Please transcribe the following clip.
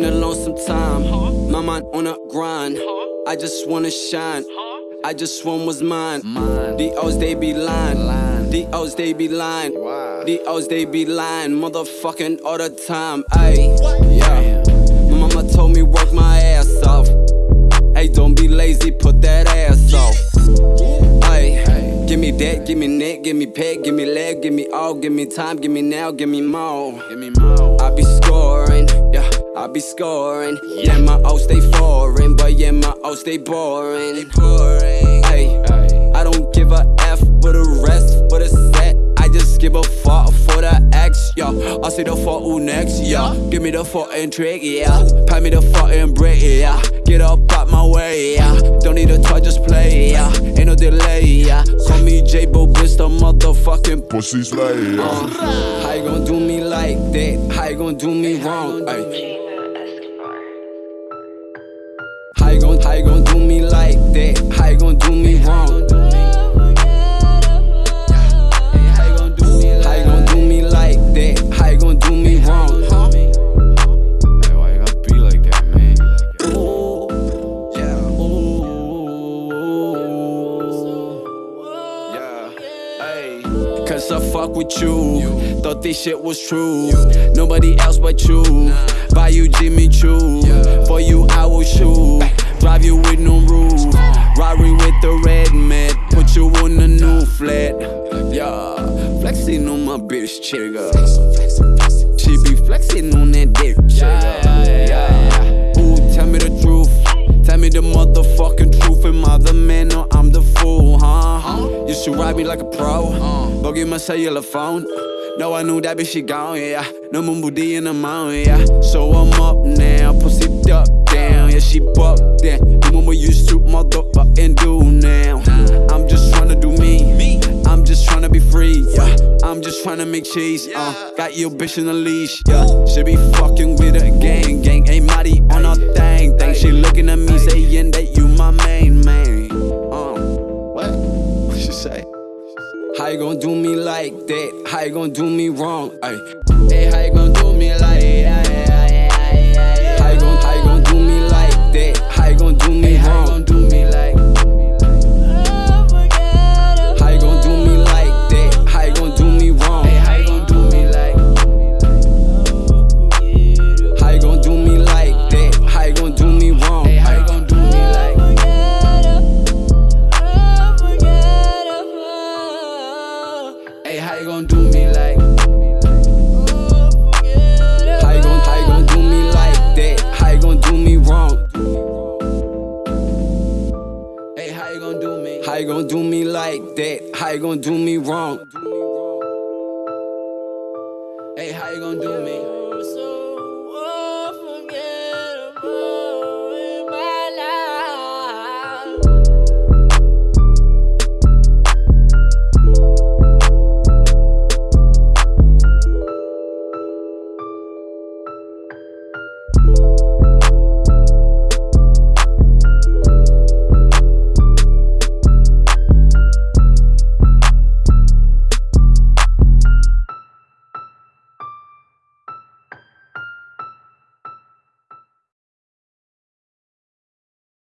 been alone some time. My mind on a grind. I just wanna shine. I just want what's mine. The O's they be lying. The O's they be lying. The O's they be lying. Motherfucking all the time. Ayy, yeah. My mama told me work my ass off. Hey, don't be lazy, put that ass off. Ayy, give me that, give me neck, give me peg, give me leg, give me all, give me time, give me now, give me more. Give me more. I be scoring, yeah, I be scoring. Yeah, my O's stay foreign, but yeah, my O's stay boring. Ayy, I don't give a F for the rest, for the set. I just give a fuck for the X, yeah. I see the fuck who next, yeah. Give me the fucking trick, yeah. Pay me the fucking brick, yeah. Get up out my way, yeah. Don't need a touch, just play, yeah. Ain't no delay, yeah. Call me J Bo, bitch, the motherfucking Pussy slay. uh. How you gon' do me like that? How you gon' do me wrong? Ay. How you gon' how you gon' do me like that? How you gon' do me wrong? How you gon' do me like, how you gon' do me like that? How you gon' do me wrong? Why you gotta be like that, man? Yeah. Yeah. Ay. Cause I fuck with you. Thought this shit was true. Nobody else but you. Buy you Jimmy Choo. For you, I Flexing on my bitch chigga. She be flexing on that dick chigga. Yeah. Ooh, tell me the truth. Tell me the motherfucking truth. Am I the man or I'm the fool, huh? You should ride me like a pro. Go get my cellular phone. No, I knew that bitch, she gone, yeah. No booty in the mountain, yeah. So I'm up now, pussy duck down, yeah, she bucked down. The one we used to motherfucking do I'm just tryna make cheese, uh. Got your bitch in a leash, yeah. She be fucking with a gang, gang. Ain't Marty on her thing, thing. She looking at me saying that you my main man. Uh, what? What she say? How you gon' do me like that? How you gon' do me wrong? Ay. Hey, how you gon' do me like that? Me like? How you gon' how you gon' do me like that? How you gon' do me wrong? Hey, how you gon' do me? How you gon' do me like that? How you gon' do me wrong? Hey, how you gon' do me?